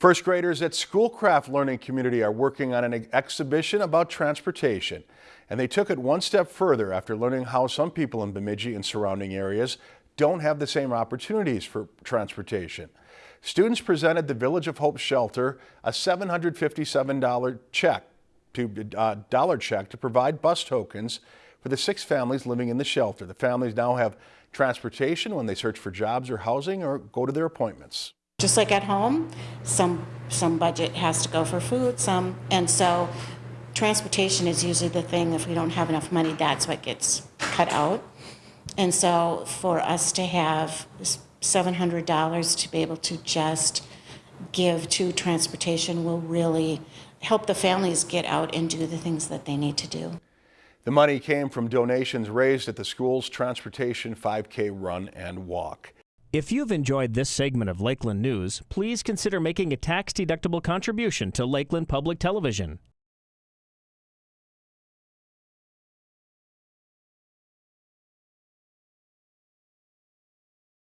First graders at Schoolcraft Learning Community are working on an exhibition about transportation. And they took it one step further after learning how some people in Bemidji and surrounding areas don't have the same opportunities for transportation. Students presented the Village of Hope Shelter a $757 check to uh, dollar check to provide bus tokens for the six families living in the shelter. The families now have transportation when they search for jobs or housing or go to their appointments. Just like at home, some, some budget has to go for food, some, and so transportation is usually the thing, if we don't have enough money, that's what gets cut out. And so for us to have $700 to be able to just give to transportation will really help the families get out and do the things that they need to do. The money came from donations raised at the school's transportation 5K run and walk. If you've enjoyed this segment of Lakeland News, please consider making a tax-deductible contribution to Lakeland Public Television.